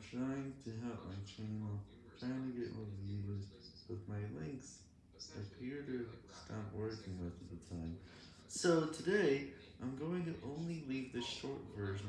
trying to help my channel, trying to get more views, but my links appear to stop working most of the time. So today, I'm going to only leave the short version.